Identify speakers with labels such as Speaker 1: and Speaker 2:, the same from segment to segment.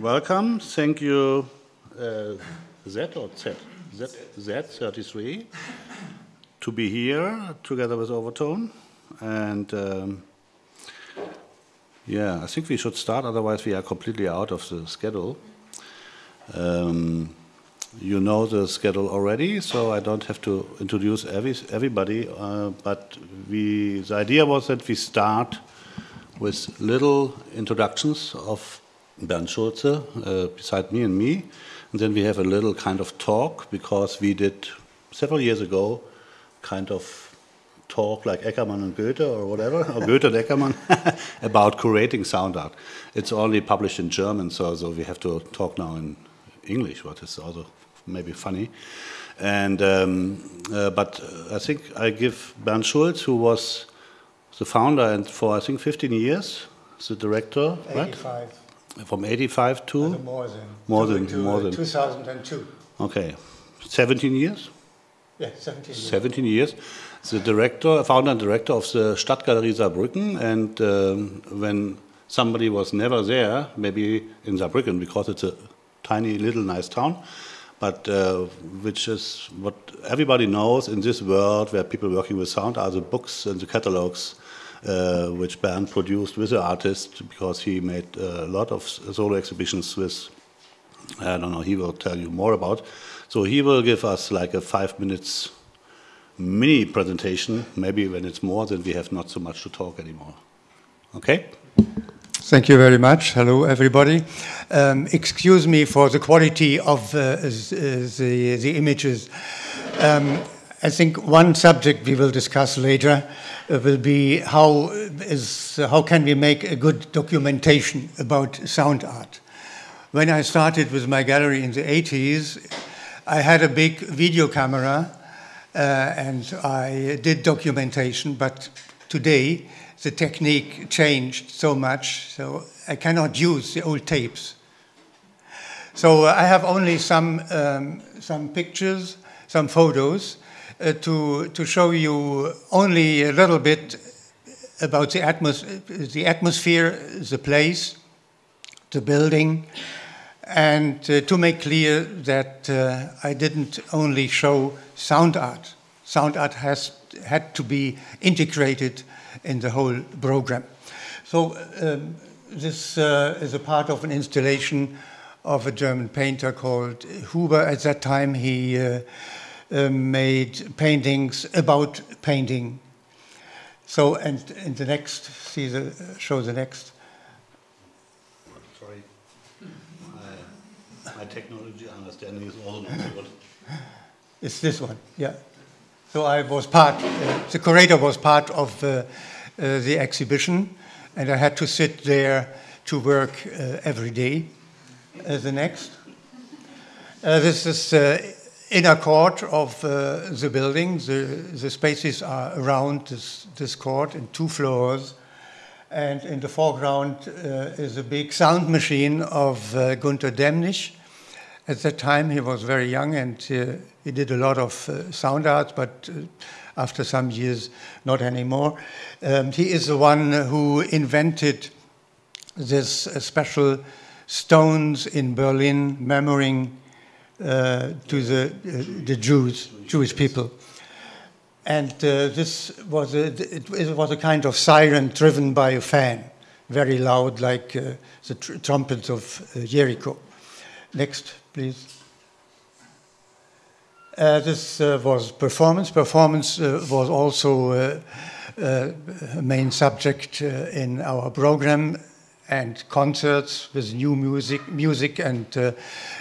Speaker 1: welcome. Thank you, uh, Z or Z? Z, Z33, to be here together with Overtone. And um, yeah, I think we should start, otherwise, we are completely out of the schedule. Um, you know the schedule already, so I don't have to introduce every, everybody. Uh, but we, the idea was that we start with little introductions of Bernd Schulz, uh, beside me and me. And then we have a little kind of talk because we did several years ago kind of talk like Eckermann and Goethe or whatever, or Goethe and Eckermann, about curating sound art. It's only published in German, so, so we have to talk now in English, what is also maybe funny. And um, uh, but I think I give Bernd Schulz, who was the founder and for I think 15 years, the director,
Speaker 2: 85. Right?
Speaker 1: From 85 to
Speaker 2: more than
Speaker 1: more
Speaker 2: to,
Speaker 1: than
Speaker 2: to,
Speaker 1: more than
Speaker 2: 2002.
Speaker 1: Okay, 17 years.
Speaker 2: Yeah, 17 years.
Speaker 1: 17 years. The director, founder and director of the Stadtgalerie Saarbrücken, and um, when somebody was never there, maybe in Saarbrücken because it's a tiny little nice town, but uh, which is what everybody knows in this world where people working with sound are the books and the catalogs uh, which Bernd produced with the artist because he made a lot of solo exhibitions with, I don't know, he will tell you more about. So he will give us like a five minutes mini presentation, maybe when it's more, then we have not so much to talk anymore. Okay?
Speaker 2: Thank you very much. Hello, everybody. Um, excuse me for the quality of uh, the, the images. Um, I think one subject we will discuss later uh, will be how, is, how can we make a good documentation about sound art. When I started with my gallery in the 80s, I had a big video camera uh, and I did documentation, but today the technique changed so much, so I cannot use the old tapes. So uh, I have only some, um, some pictures, some photos, uh, to, to show you only a little bit about the, atmos the atmosphere, the place, the building, and uh, to make clear that uh, I didn't only show sound art. Sound art has had to be integrated in the whole program. So um, this uh, is a part of an installation of a German painter called Huber. At that time, he uh, uh, made paintings about painting. So, and in the next, see the show the next.
Speaker 1: Sorry, my, my technology understanding is also not so good.
Speaker 2: It's this one, yeah. So I was part, uh, the curator was part of uh, uh, the exhibition, and I had to sit there to work uh, every day. Uh, the next. Uh, this is inner court of the building. The, the spaces are around this, this court in two floors. And in the foreground is a big sound machine of Gunter Demnig. At that time, he was very young and he did a lot of uh, sound art, but uh, after some years, not anymore. Um, he is the one who invented this uh, special stones in Berlin, memorizing uh, to the, uh, the Jews, Jewish people. And uh, this was a, it, was a kind of siren driven by a fan, very loud, like the tr trumpets of Jericho. Next, please. Uh, this uh, was performance. Performance uh, was also uh, uh, a main subject uh, in our program and concerts with new music, music and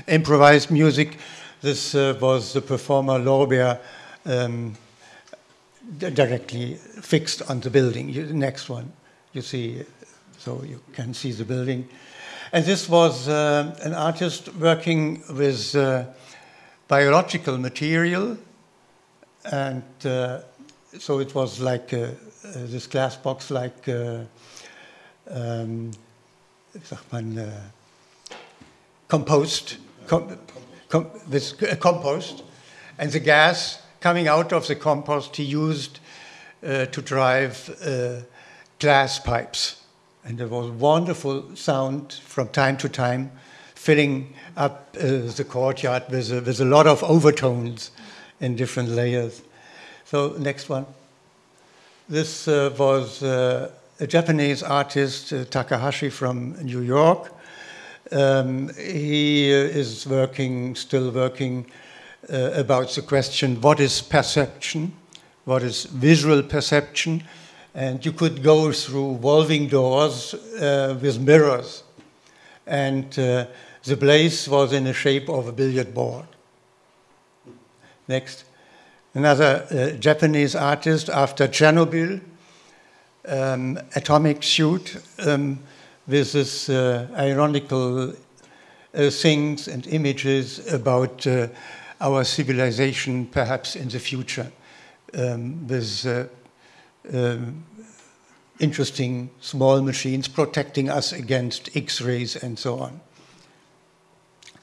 Speaker 2: improvised music. This was the performer Lorbeer um, directly fixed on the building. The next one, you see, so you can see the building. And this was an artist working with biological material, and uh, so it was like uh, uh this glass box, like uh, um, sagt man, uh, compost, com com with compost, and the gas coming out of the compost he used to drive glass pipes. And there was wonderful sound from time to time filling up uh, the courtyard with a, with a lot of overtones in different layers. So next one. This uh, was uh, a Japanese artist, uh, Takahashi from New York. Um, he uh, is working, still working uh, about the question what is perception, what is visual perception, and you could go through revolving doors uh, with mirrors. And the place was in the shape of a billiard board. Next. Another uh, Japanese artist after Chernobyl, um, atomic suit, um, with this uh, ironical uh, things and images about uh, our civilization perhaps in the future um, with uh, um, interesting small machines protecting us against X-rays and so on.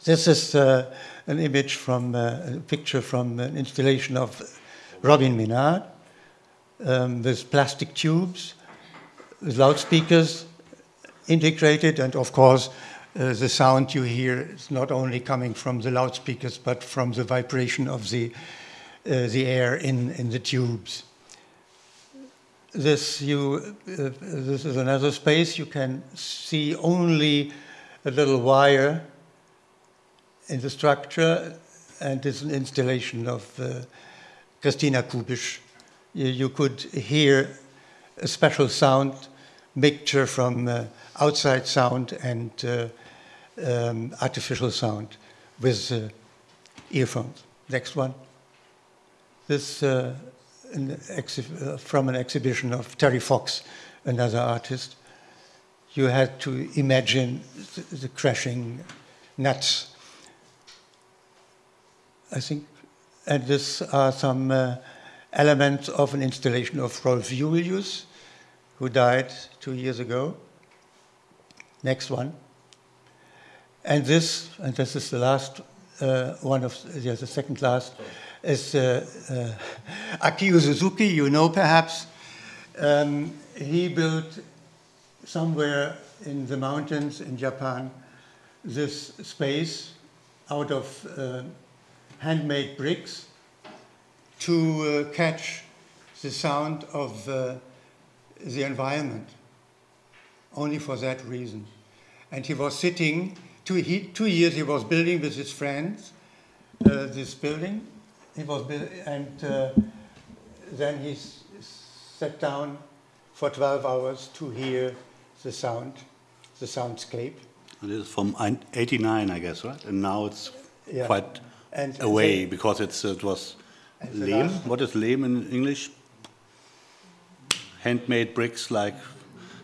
Speaker 2: This is uh, an image from uh, a picture from an installation of Robin Minard um, with plastic tubes, with loudspeakers integrated, and of course, uh, the sound you hear is not only coming from the loudspeakers, but from the vibration of the, uh, the air in, in the tubes. This, you, uh, this is another space. You can see only a little wire in the structure, and it's an installation of uh, Christina Kubisch. You, could hear a special sound mixture from uh, outside sound and uh, um, artificial sound with uh, earphones. Next one. This uh, an uh, from an exhibition of Terry Fox, another artist. You had to imagine the, the crashing nuts. I think, and this are some elements of an installation of Rolf Julius, who died two years ago. Next one. And this, and this is the last uh, one of, yeah, the second last, is uh, uh, Akio Suzuki, you know perhaps. Um, he built somewhere in the mountains in Japan this space out of uh, handmade bricks to uh, catch the sound of uh, the environment, only for that reason. And he was sitting two, he, two years he was building with his friends uh, this building. He was and uh, then he sat down for 12 hours to hear the sound, the soundscape.
Speaker 1: And it is from 89, I guess, right? And now it's yeah. quite and away because it's, it was lehm. What is lehm in English? Handmade bricks like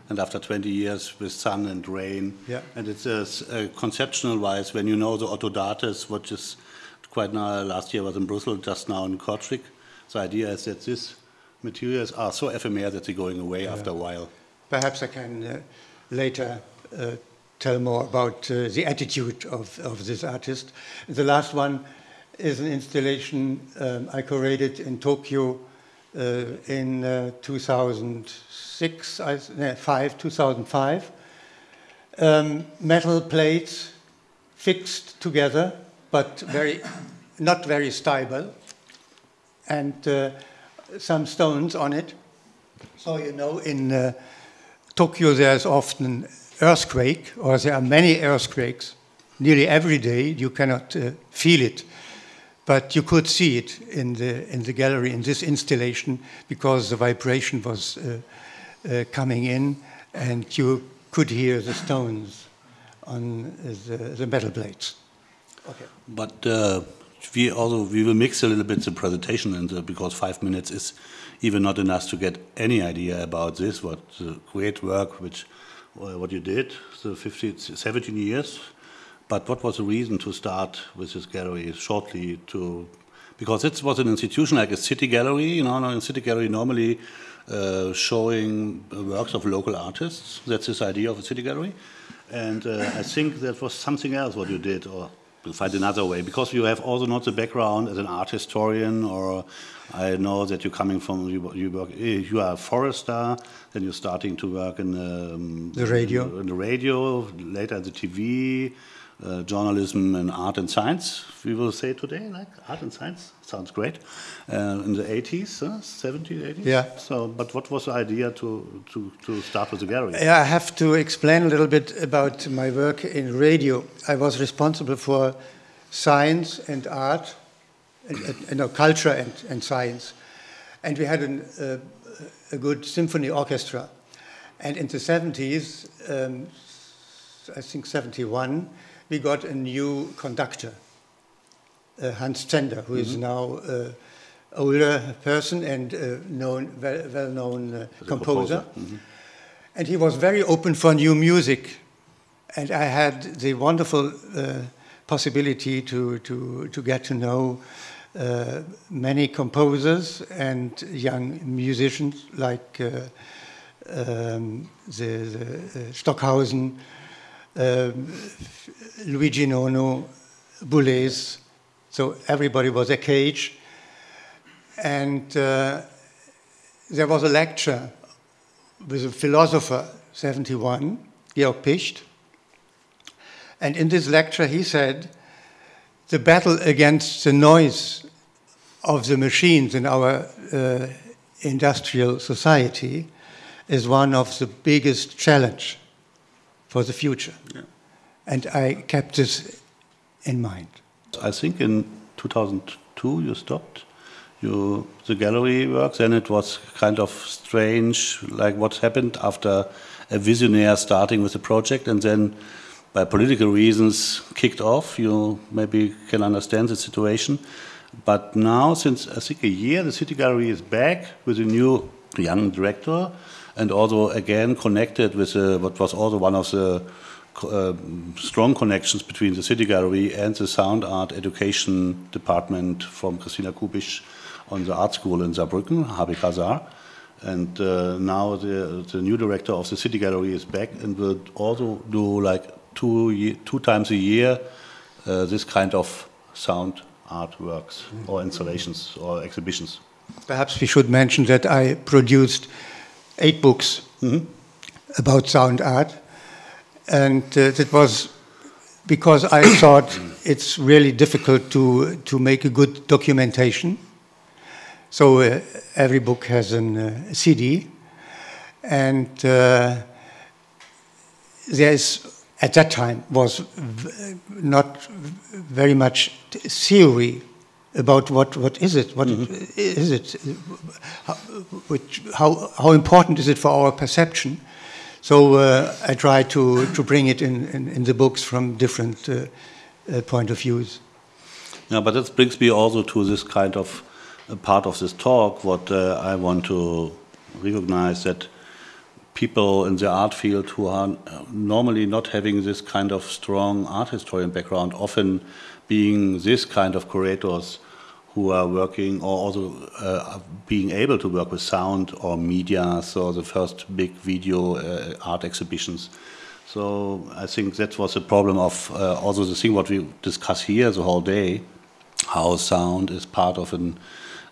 Speaker 1: and after 20 years with sun and rain.
Speaker 2: Yeah.
Speaker 1: And it's a, uh, conceptual wise, when you know the oto-dates, which is quite now, last year was in Brussels, just now in Kortrijk, the idea is that these materials are so ephemeral that they're going away yeah. after a while.
Speaker 2: Perhaps I can uh, later uh, tell more about uh, the attitude of, of this artist. The last one is an installation um, I curated in Tokyo uh, in uh, 2006, I, no, five, 2005. Um, metal plates fixed together, but very, not very stable, and uh, some stones on it. So you know, in uh, Tokyo there's often earthquake, or there are many earthquakes. Nearly every day, you cannot uh, feel it but you could see it in the, in the gallery in this installation because the vibration was uh, uh, coming in and you could hear the stones on the, the metal plates.
Speaker 1: Okay. But uh, we also we will mix a little bit the presentation and the, because five minutes is even not enough to get any idea about this. What the great work which uh, what you did the 50, 17 years but what was the reason to start with this gallery shortly to because it was an institution like a city gallery, you know, a city gallery normally uh, showing works of local artists. That's this idea of a city gallery. And uh, I think that was something else what you did, or we'll find another way, because you have also not the background as an art historian, or I know that you're coming from, you, you, work, you are a forester, then you're starting to work in um,
Speaker 2: the radio.
Speaker 1: In the radio, later the TV, uh, journalism and art and science. We will say today, like art and science sounds great. Uh, in the 80s, uh, 70s, 80s.
Speaker 2: Yeah.
Speaker 1: So, but what was the idea to to, to start with the gallery?
Speaker 2: Yeah, I have to explain a little bit about my work in radio. I was responsible for science and art, and, and, and culture and, and science, and we had an, uh, a good symphony orchestra. And in the 70s, um, I think 71, we got a new conductor, uh, Hans Zender, who mm -hmm. is mm-hmm. now an uh, older person and uh, known, well-known well uh, composer. Mm -hmm. And he was very open for new music. And I had the wonderful possibility to, to, to get to know uh, many composers and young musicians like uh, um, the, the uh, Stockhausen, Luigi Nono, Boulez. So everybody was a cage. And uh, there was a lecture with a philosopher, 71, Georg Picht. And in this lecture, he said, the battle against the noise of the machines in our uh, industrial society is one of the biggest challenge for the future. Yeah. And I kept this in mind.
Speaker 1: I think in 2002 you stopped you, the gallery work. Then it was kind of strange, like what happened after a visionaire starting with the project and then by political reasons kicked off. You maybe can understand the situation. But now, since I think a year, the City Gallery is back with a new young director and also again connected with uh, what was also one of the uh, strong connections between the City Gallery and the Sound Art Education Department from Christina Kubisch on the art school in Saarbrücken, HBK Saar. And uh, now the, the new director of the City Gallery is back and will also do like two, two times a year uh, this kind of sound artworks or installations or exhibitions.
Speaker 2: Perhaps we should mention that I produced eight books mm -hmm. about sound art, and uh, that was because I thought it's really difficult to to make a good documentation. So uh, every book has a uh, CD, and uh, there is at that time was not very much theory about what, what is it, what mm -hmm. is it, how, which, how, how important is it for our perception. So uh, I try to, to bring it in, in, in the books from different uh, uh, point of views.
Speaker 1: Yeah, but that brings me also to this kind of part of this talk, what uh, I want to recognize that people in the art field who are normally not having this kind of strong art historian background, often being this kind of curators who are working or also uh, being able to work with sound or media, so the first big video uh, art exhibitions. So I think that was the problem of uh, also the thing what we discuss here the whole day, how sound is part of a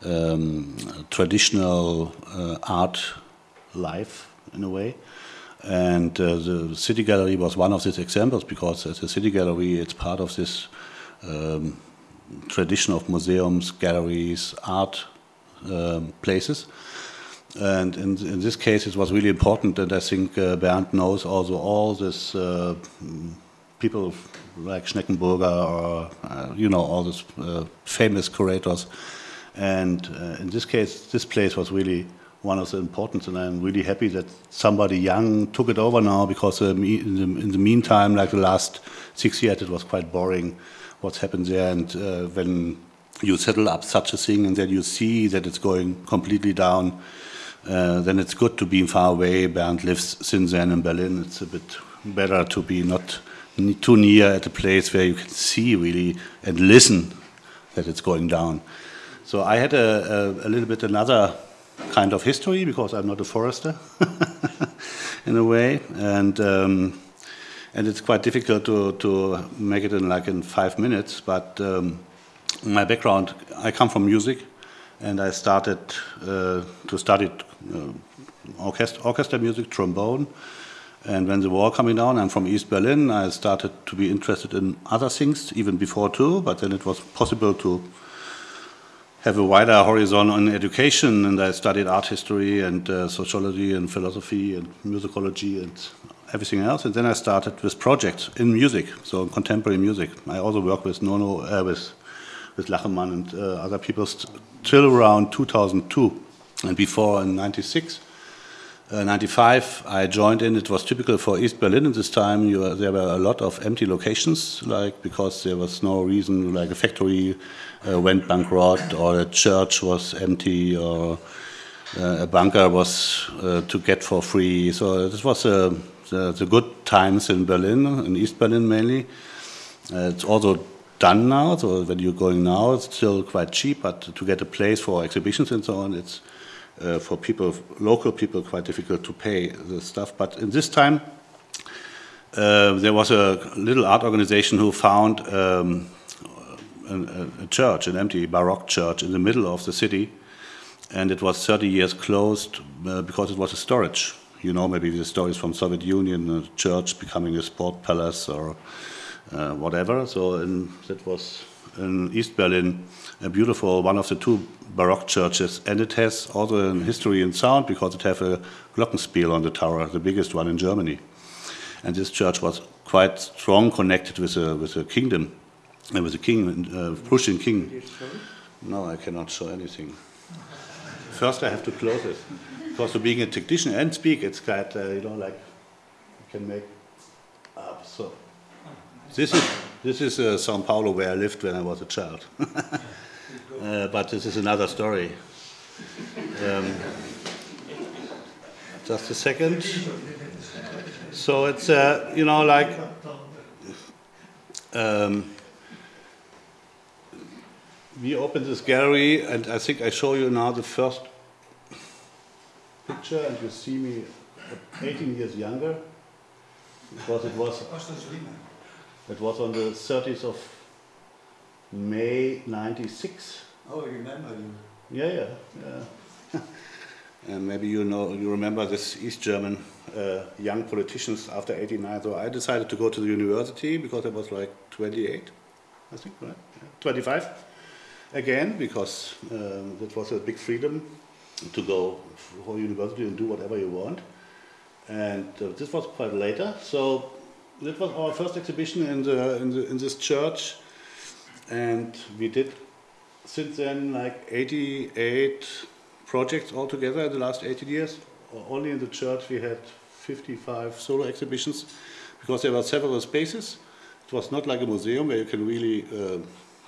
Speaker 1: um, traditional uh, art life in a way. And uh, the City Gallery was one of these examples because as a City Gallery, it's part of this um, tradition of museums, galleries, art um, places. And in, in, this case, it was really important, and I think uh, Bernd knows also all this uh, people like Schneckenburger or, uh, you know, all these uh, famous curators. And uh, in this case, this place was really one of the importance, and I'm really happy that somebody young took it over now because um, in, the, in, the, meantime, like the last six years, it was quite boring what's happened there. And uh, when you settle up such a thing and then you see that it's going completely down, uh, then it's good to be far away. Bernd lives since then in Berlin. It's a bit better to be not too near at a place where you can see really and listen that it's going down. So I had a, a, a little bit another kind of history because I'm not a forester in a way, and um, and it's quite difficult to to make it in like in five minutes. But um, my background, I come from music, and I started uh, to study uh, orchestra, orchestra music, trombone, And when the war coming down, I'm from East Berlin, I started to be interested in other things, even before too, but then it was possible to have a wider horizon on education, and I studied art history and uh, sociology and philosophy and musicology and everything else. And then I started with projects in music, so contemporary music. I also work with Nono, uh, with, with Lachenmann and uh, other people till around 2002. And before in 96, uh, 95, I joined in. It was typical for East Berlin at this time. You, there were a lot of empty locations, like because there was no reason, like a factory uh, went bankrupt, or a church was empty, or uh, a bunker was uh, to get for free. So this was uh, the, the, good times in Berlin, in East Berlin mainly. Uh, it's also done now. So when you're going now, it's still quite cheap, but to get a place for exhibitions and so on, it's uh, for people, local people, quite difficult to pay the stuff. But in this time, uh, there was a little art organization who found um, a, a, church, an empty Baroque church in the middle of the city, and it was 30 years closed uh, because it was a storage. You know, maybe the stories from Soviet Union, a church becoming a sport palace or uh, whatever. So in, that was in East Berlin, a beautiful one of the two Baroque churches, and it has also a history in sound because it has a glockenspiel on the tower, the biggest one in Germany. And this church was quite strong connected with a, with a kingdom, and uh, with a king, uh, Prussian king. No, I cannot show anything. First, I have to close it. Because for being a technician and speak, it's quite, uh, you know, like you can make up. So this is this is uh, Sao Paulo where I lived when I was a child. uh, but this is another story. Um, just a second. So it's uh, you know like. Um, we opened this gallery, and I think I show you now the first picture, and you see me 18 years younger, because it was it was on the 30th of May 96.
Speaker 2: Oh, I remember you.
Speaker 1: Yeah, yeah, yeah. and maybe you know, you remember this East German uh, young politicians after 89. So I decided to go to the university because I was like 28, I think, right? Yeah. 25 again, because um, that was a big freedom to go for university and do whatever you want. And uh, this was quite later. So that was our first exhibition in the, in the in this church, and we did since then like 88 projects altogether in the last 18 years. Only in the church we had 55 solo exhibitions because there were several spaces. It was not like a museum where you can really uh,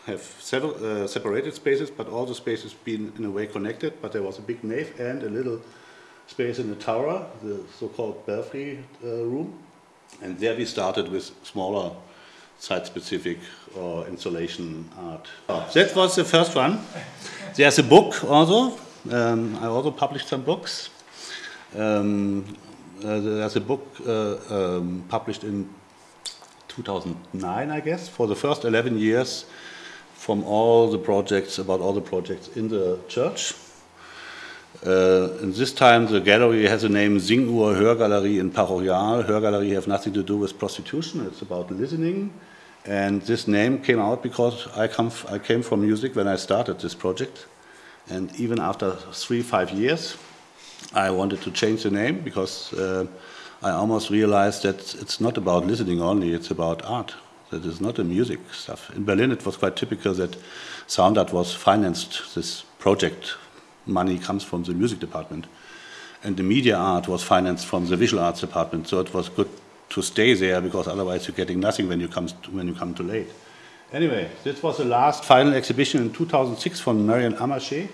Speaker 1: have several uh, separated spaces, but all the spaces being in a way connected. But there was a big nave and a little space in the tower, the so-called belfry uh, room. And there we started with smaller site-specific or installation art. That was the first one. There's a book also. Um, I also published some books. Um, uh, there's a book uh, um, published in 2009, I guess, for the first 11 years from all the projects, about all the projects in the church. Uh, and this time the gallery has a name Singuhr Hörgalerie in Parochial. Hörgalerie have nothing to do with prostitution, it's about listening. And this name came out because I, come I came from music when I started this project. And even after three, five years, I wanted to change the name because uh, I almost realized that it's not about listening only, it's about art. That is not a music stuff. In Berlin, it was quite typical that Sound Art was financed this project money comes from the music department. And the media art was financed from the visual arts department, so it was good to stay there because otherwise you're getting nothing when you come to, when you come too late. Anyway, this was the last final exhibition in 2006 from Maryanne Amacher,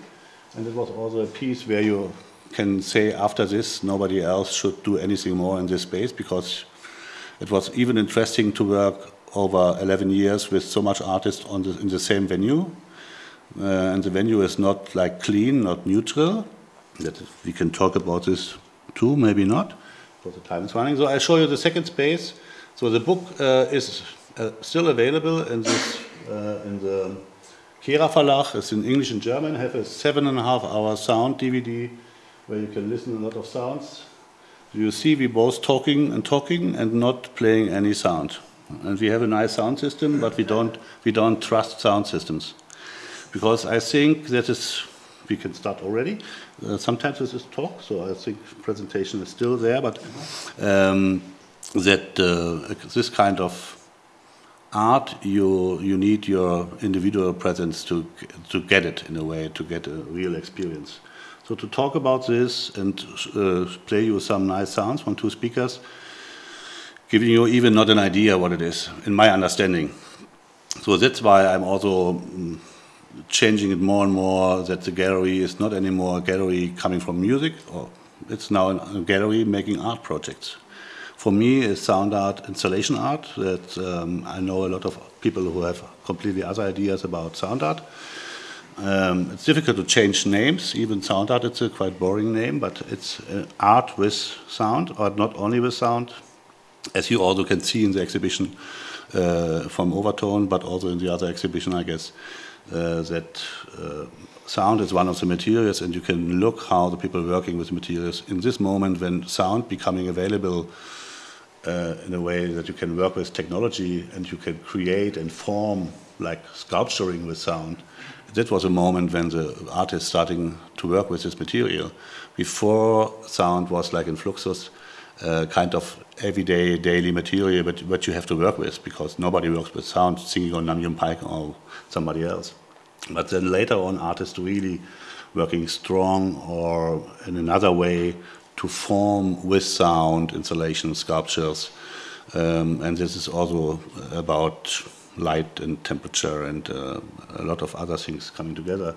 Speaker 1: and it was also a piece where you can say after this nobody else should do anything more in this space because it was even interesting to work over 11 years with so much artists the, in the same venue uh, and the venue is not like clean, not neutral. That we can talk about this too, maybe not, because the time is running. So I show you the second space. So the book uh, is uh, still available in this uh, in the Kehrer Verlag. It's in English and German. Have a seven and a half hour sound DVD where you can listen to a lot of sounds. you see we both talking and talking and not playing any sound. And we have a nice sound system, but we don't, we don't trust sound systems. Because I think that is, we can start already. Uh, sometimes this is talk, so I think presentation is still there, but um, that uh, this kind of art, you, you need your individual presence to, to get it in a way, to get a real experience. So to talk about this and uh, play you some nice sounds from two speakers, giving you even not an idea what it is, in my understanding. So that's why I'm also mm, changing it more and more that the gallery is not anymore a gallery coming from music, or it's now a gallery making art projects. For me, it's sound art, installation art. That um, I know a lot of people who have completely other ideas about sound art. Um, it's difficult to change names. Even sound art, it's a quite boring name, but it's uh, art with sound, or not only with sound, as you also can see in the exhibition uh, from Overtone, but also in the other exhibition, I guess, uh, that uh, sound is one of the materials, and you can look how the people working with materials in this moment when sound becoming available uh, in a way that you can work with technology and you can create and form like sculpturing with sound that was a moment when the artist starting to work with this material. Before sound was like in Fluxus, uh, kind of everyday, daily material, but what you have to work with because nobody works with sound singing on Nam June Paik or somebody else. But then later on, artists really working strong or in another way to form with sound installations, sculptures. Um, and this is also about light and temperature and uh, a lot of other things coming together.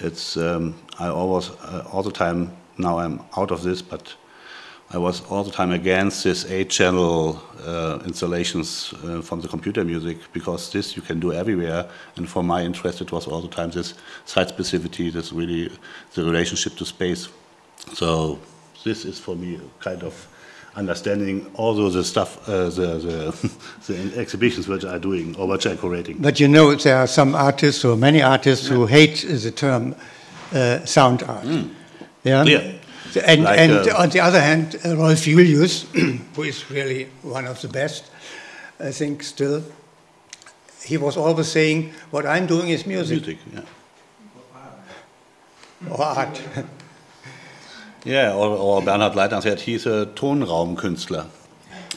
Speaker 1: It's um, I always uh, all the time now I'm out of this, but I was all the time against this eight-channel uh, installations uh, from the computer music because this you can do everywhere. And for my interest, it was all the time this site specificity, this really the relationship to space. So this is for me kind of understanding also the stuff, uh, the, the, the, exhibitions which are doing or which are curating.
Speaker 2: But you know, there are some artists or many artists yeah. who hate the term uh, sound art. Mm.
Speaker 1: Yeah. yeah.
Speaker 2: And, like, and uh, on the other hand, uh, Rolf Julius, who is really one of the best, I think still, he was always saying, what I'm doing is music.
Speaker 1: Music, yeah.
Speaker 2: Or art.
Speaker 1: Yeah, or, or Bernhard Leitner said he's a Tonraumkünstler.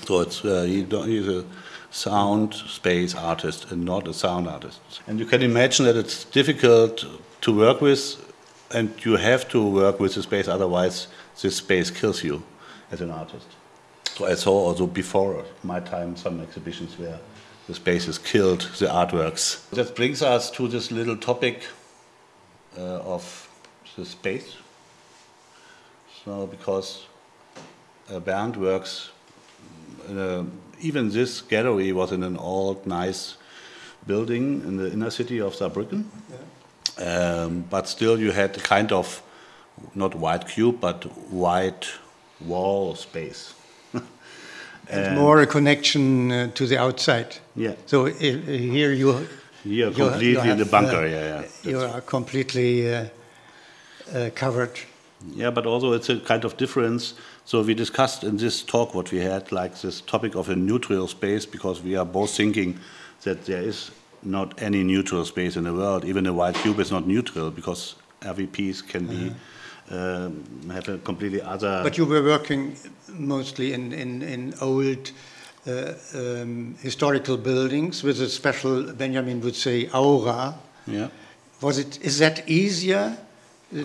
Speaker 1: So it's, uh, he, he's a sound space artist and not a sound artist. And you can imagine that it's difficult to work with, and you have to work with the space, otherwise, this space kills you as an artist. So I saw also before my time some exhibitions where the space spaces killed the artworks. That brings us to this little topic uh, of the space so because uh, Bernd works, a, even this gallery was in an old, nice building in the inner city of Saarbrücken. Yeah. Um, but still, you had a kind of not white cube, but white wall space.
Speaker 2: and, more a connection uh, to the outside.
Speaker 1: Yeah.
Speaker 2: So uh, here you.
Speaker 1: You're completely you have, in the bunker. Uh, yeah,
Speaker 2: yeah. You are completely uh, uh, covered
Speaker 1: yeah, but also it's a kind of difference. So we discussed in this talk what we had, like this topic of a neutral space, because we are both thinking that there is not any neutral space in the world. Even a white cube is not neutral because every piece can be uh-huh. um, have a completely other.
Speaker 2: But you were working mostly in in, in old. Uh, um, historical buildings with a special, Benjamin would say, aura.
Speaker 1: Yeah.
Speaker 2: Was it? Is that easier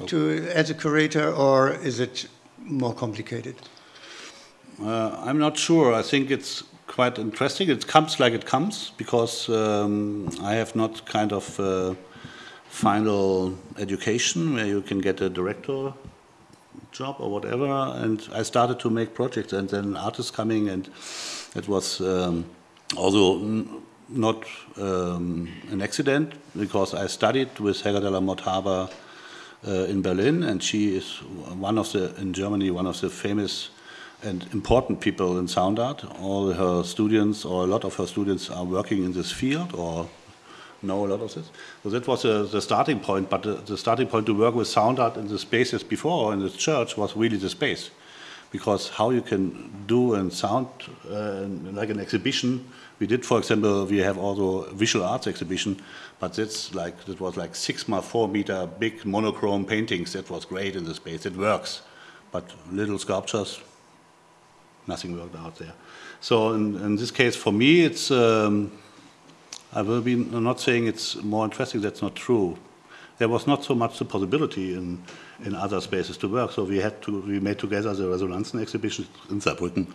Speaker 2: to as a curator, or is it more complicated?
Speaker 1: Uh, I'm not sure. I think it's quite interesting. It comes like it comes because um, I have not kind of uh, final education where you can get a director job or whatever. And I started to make projects, and then artists coming, and it was um, also not um, an accident because I studied with Helga de la Motte uh, in Berlin, and she is one of the in Germany one of the famous and important people in sound art. All her students, or a lot of her students, are working in this field or know a lot of this. So that was uh, the starting point. But the, the, starting point to work with sound art in the spaces before in the church was really the space, because how you can do and sound uh, like an exhibition. We did, for example, we have also visual arts exhibition, but that's like that was like six by four meter big monochrome paintings. That was great in the space. It works, but little sculptures, nothing worked out there. So in, in this case, for me, it's um, I will be not saying it's more interesting. That's not true. There was not so much the possibility in in other spaces to work. So we had to we made together the Resonanzen exhibition in Saarbrücken,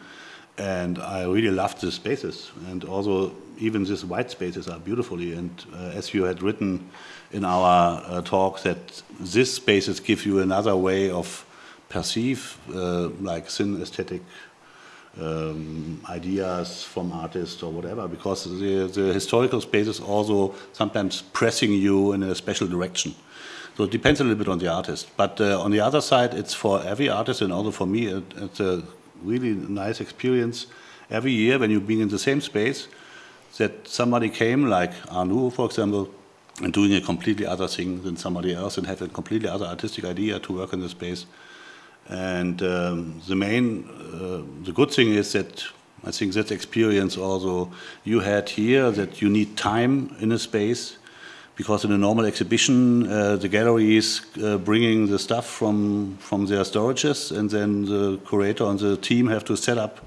Speaker 1: and I really loved the spaces. And also even these white spaces are beautifully. And uh, as you had written in our uh, talk, that these spaces give you another way of perceive uh, like synesthetic um, ideas from artists or whatever, because the, the historical is also sometimes pressing you in a special direction. So it depends a little bit on the artist. But uh, on the other side, it's for every artist and also for me, it, it's a really nice experience every year when you're being in the same space that somebody came, like Arnoux, for example, and doing a completely other thing than somebody else and have a completely other artistic idea to work in the space. And um, the main, uh, the good thing is that I think that experience also you had here, that you need time in a space because in a normal exhibition, uh, the gallery is uh, bringing the stuff from from their storages, and then the curator and the team have to set up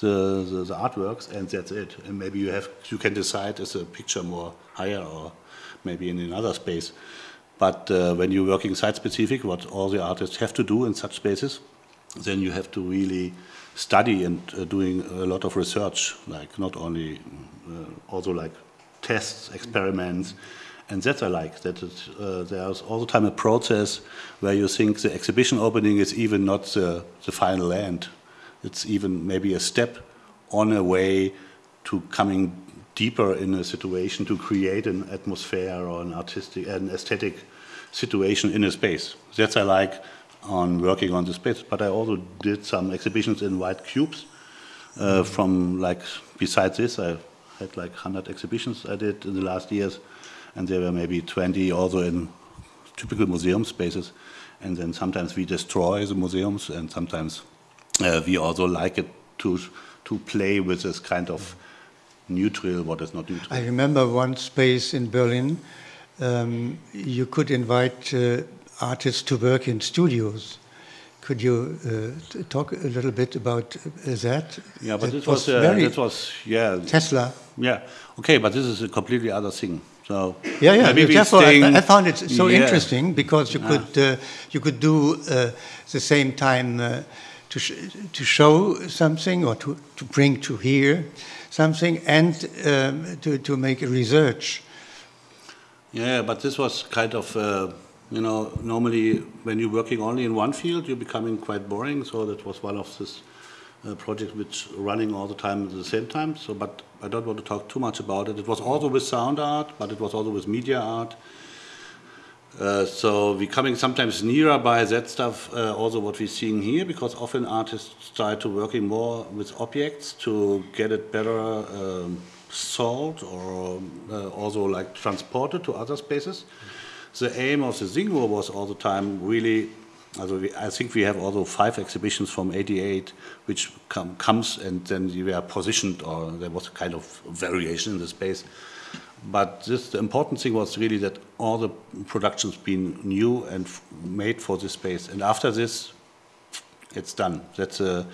Speaker 1: the, the, the, artworks, and that's it. And maybe you have you can decide is a picture more higher or maybe in another space. But uh, when you're working site specific, what all the artists have to do in such spaces, then you have to really study and uh, doing a lot of research, like not only uh, also like tests, experiments. And that I like, that it, uh, there's all the time a process where you think the exhibition opening is even not the, the final end. It's even maybe a step on a way to coming deeper in a situation to create an atmosphere or an artistic, an aesthetic situation in a space. That's I like on working on the space. But I also did some exhibitions in white cubes. Uh, from like besides this, I had like 100 exhibitions I did in the last years and there were maybe 20 also in typical museum spaces. And then sometimes we destroy the museums, and sometimes uh, we also like it to to play with this kind of neutral, what is not neutral.
Speaker 2: I remember one space in Berlin. Um, you could invite uh, artists to work in studios. Could you uh, talk a little bit about uh, that?
Speaker 1: Yeah, but
Speaker 2: that
Speaker 1: this was, was uh, that was yeah
Speaker 2: Tesla.
Speaker 1: Yeah, okay, but this is a completely other thing. So
Speaker 2: yeah, yeah. Therefore, I, I, found it so yeah. interesting because you could ah. uh, you could do uh, the same time uh, to sh to show something or to to bring to here something and um, to to make research.
Speaker 1: Yeah, but this was kind of. Uh, you know, normally when you're working only in one field, you're becoming quite boring. So that was one of this uh, project which running all the time at the same time. So, but I don't want to talk too much about it. It was also with sound art, but it was also with media art. Uh, so we're coming sometimes nearer by that stuff, uh, also what we're seeing here, because often artists try to working more with objects to get it better um, sold or uh, also like transported to other spaces. The aim of the Singuhr was all the time really also we, I think we have also five exhibitions from 88 which come, comes and then we were positioned or there was a kind of variation in the space. But this, the important thing was really that all the productions been new and made for this space. And after this, it's done. That's a,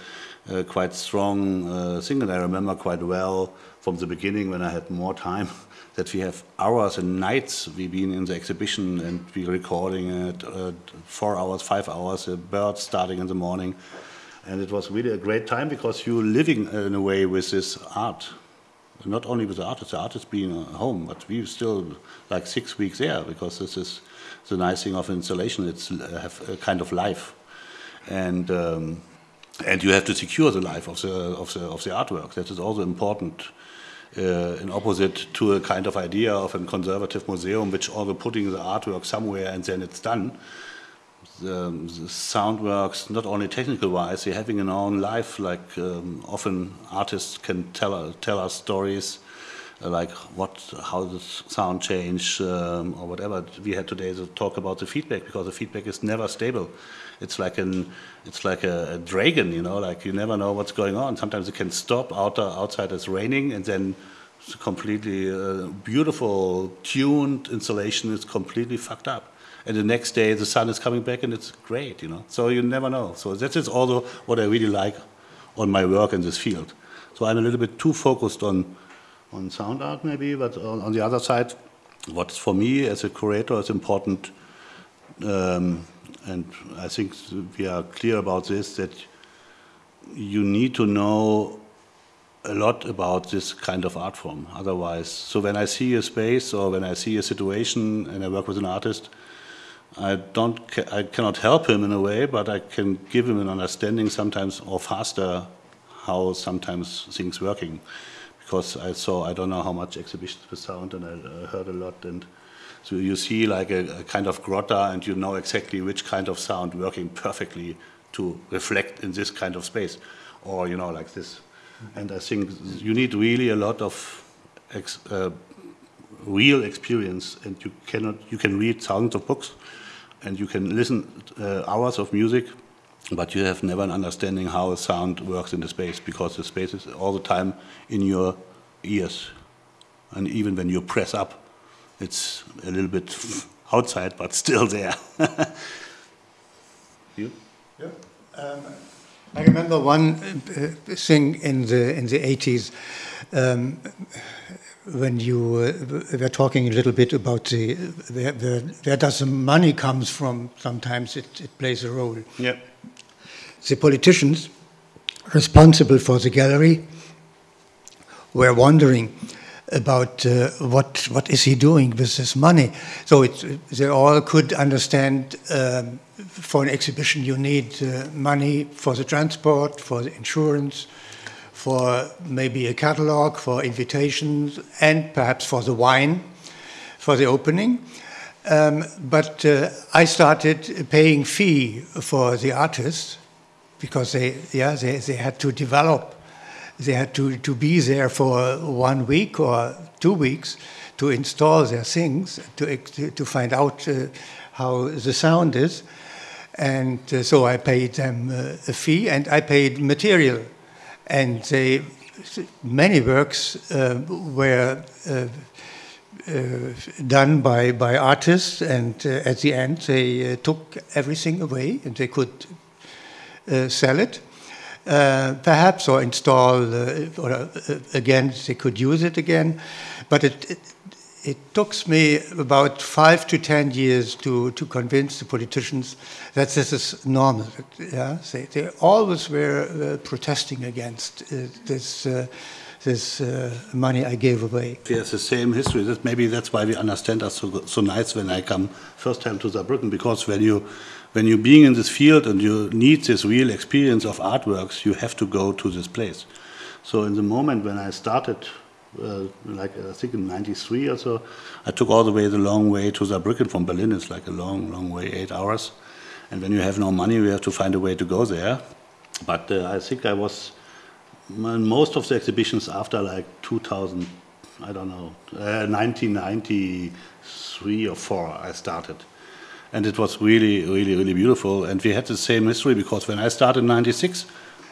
Speaker 1: a quite strong uh, thing, and I remember quite well from the beginning when I had more time that we have hours and nights we've been in the exhibition and we recording it, uh, four hours, five hours, a bird starting in the morning. And it was really a great time because you're living in a way with this art. Not only with the artist, the artist being home, but we still like six weeks there because this is the nice thing of installation. It's uh, have a kind of life, and um, and you have to secure the life of the of the of the artwork. That is also important uh, in opposite to a kind of idea of a conservative museum, which also putting the artwork somewhere and then it's done. The, the sound works not only technical wise, they're having an own life. Like um, often artists can tell tell us stories like what, how the sound change um, or whatever. We had today to talk about the feedback because the feedback is never stable. It's like an, it's like a, a dragon, you know, like you never know what's going on. Sometimes it can stop out, outside it's raining and then completely uh, beautiful tuned installation is completely fucked up. And the next day the sun is coming back and it's great, you know. So you never know. So that is also what I really like on my work in this field. So I'm a little bit too focused on on sound art maybe, but on, on the other side, what's for me as a curator is important, um, and I think we are clear about this, that you need to know a lot about this kind of art form. Otherwise, so when I see a space or when I see a situation and I work with an artist, I don't, I cannot help him in a way, but I can give him an understanding sometimes or faster how sometimes things working because I saw, I don't know how much exhibitions with sound and I heard a lot and so you see like a, a, kind of grotta and you know exactly which kind of sound working perfectly to reflect in this kind of space or you know like this. And I think you need really a lot of ex, uh, real experience and you cannot, you can read thousands of books and you can listen uh, hours of music but you have never an understanding how sound works in the space because the space is all the time in your ears. And even when you press up, it's a little bit outside, but still there. you?
Speaker 2: Yeah. Um, I remember one uh, thing in the in the 80s um, when you uh, were talking a little bit about the where, where, where does the money comes from. Sometimes it, it plays a role.
Speaker 1: Yeah
Speaker 2: the politicians responsible for the gallery were wondering about uh, what what is he doing with this money. So they all could understand um, for an exhibition you need uh, money for the transport, for the insurance, for maybe a catalog, for invitations, and perhaps for the wine for the opening. Um, but uh, I started paying fee for the artists because they, yeah, they, they had to develop. They had to, to be there for one week or two weeks to install their things, to, to find out uh, how the sound is. And uh, so I paid them uh, a fee and I paid material. And they, many works uh, were uh, uh, done by, by artists, and at the end they took everything away, and they could sell it. Uh, perhaps or install uh, or again they could use it again but it, it, it took me about five to ten years to, to convince the politicians that this is normal. Yeah? They, they always were uh, protesting against uh, this, uh, this money I gave away.
Speaker 1: Yes, the same history. Maybe that's why we understand us so, so nice when I come first time to Saarbrücken, because when you when you're being in this field and you need this real experience of artworks, you have to go to this place. So in the moment when I started, uh, like I think in 93 or so, I took all the way the long way to Saarbrücken from Berlin. It's like a long, long way, eight hours. And when you have no money, you have to find a way to go there. But uh, I think I was most of the exhibitions after like 2000, I don't know, uh, 1993 or 4 I started and it was really, really, really beautiful. And we had the same history because when I started in '96,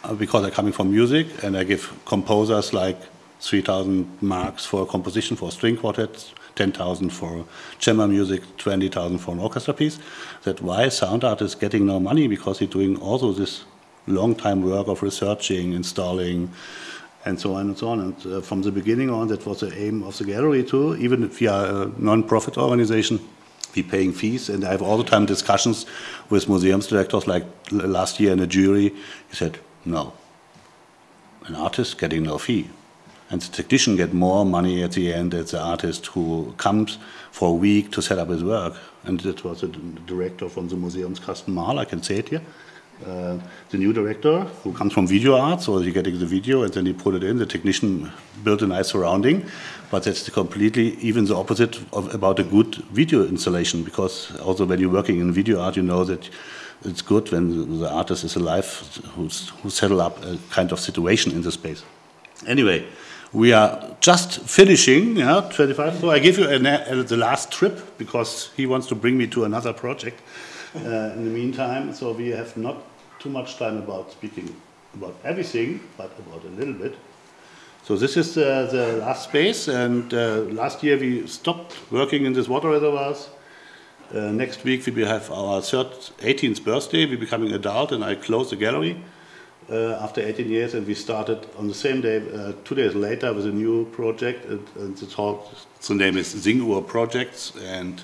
Speaker 1: uh, because I'm coming from music and I give composers like 3,000 marks for a composition for a string quartet, 10,000 for chamber music, 20,000 for an orchestra piece. That why sound art is getting no money because he's doing also this long time work of researching, installing, and so on and so on. And uh, from the beginning on, that was the aim of the gallery too. Even if we are a non-profit organization, be paying fees. And I have all the time discussions with museums directors, like last year in a jury. He said, no, an artist getting no fee. And the technician get more money at the end as the artist who comes for a week to set up his work. And that was the director from the museum's Carsten Mahl, I can say it here. Uh, the new director who comes from video art, so you're getting the video and then he put it in. The technician built a nice surrounding, but that's completely even the opposite of about a good video installation because also when you're working in video art, you know that it's good when the artist is alive who's, who settle up a kind of situation in the space. Anyway, we are just finishing, yeah, 25. So I give you an, uh, the last trip because he wants to bring me to another project uh, in the meantime. So we have not too much time about speaking about everything, but about a little bit. So this is uh, the last space, and uh, last year we stopped working in these water reservoirs. Uh, next week we will have our third 18th birthday. We're becoming adult, and I close the gallery uh, after 18 years, and we started on the same day, uh, two days later, with a new project. And, and the, talk, the name is Singuhr Projects, and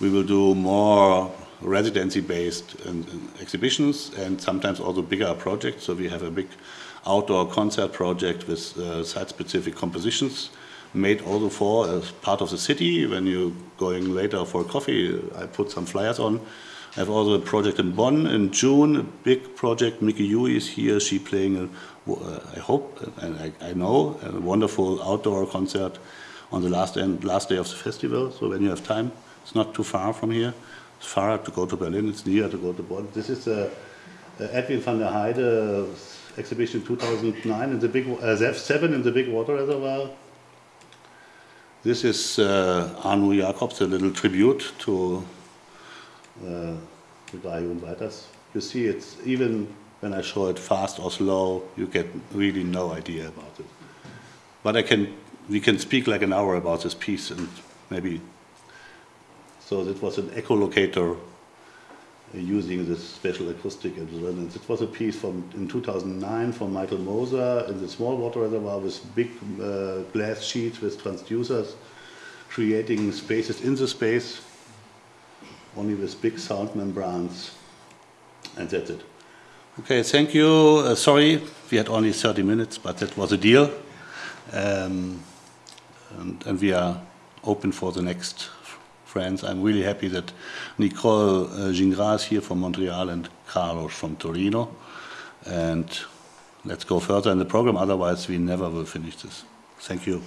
Speaker 1: we will do more residency-based exhibitions and sometimes also bigger projects. So we have a big outdoor concert project with uh, site-specific compositions made also for as part of the city. When you're going later for coffee, I put some flyers on. I have also a project in Bonn in June, a big project. Miki Yui is here. She playing, a, uh, I hope and I, I, know, a wonderful outdoor concert on the last end, last day of the festival. So when you have time, it's not too far from here. It's far to go to Berlin. It's near to go to Bonn. This is a, a Edwin van der Heide exhibition 2009 in the big uh, seven in the big water reservoir. This is uh, Anu Jacobs, a little tribute to uh, the guy who Weiters. You see, it's even when I show it fast or slow, you get really no idea about it. But I can, we can speak like an hour about this piece and maybe. So it was an echolocator using this special acoustic resonance. It was a piece from in 2009 from Michael Moser in the small water reservoir with big uh, glass sheets with transducers, creating spaces in the space, only with big sound membranes, and that's it. Okay, thank you. Uh, sorry, we had only 30 minutes, but that was a deal. Um, and, and we are open for the next friends. I'm really happy that Nicole uh, Gingras here from Montreal and Carlos from Torino. And let's go further in the program, otherwise we never will finish this. Thank you.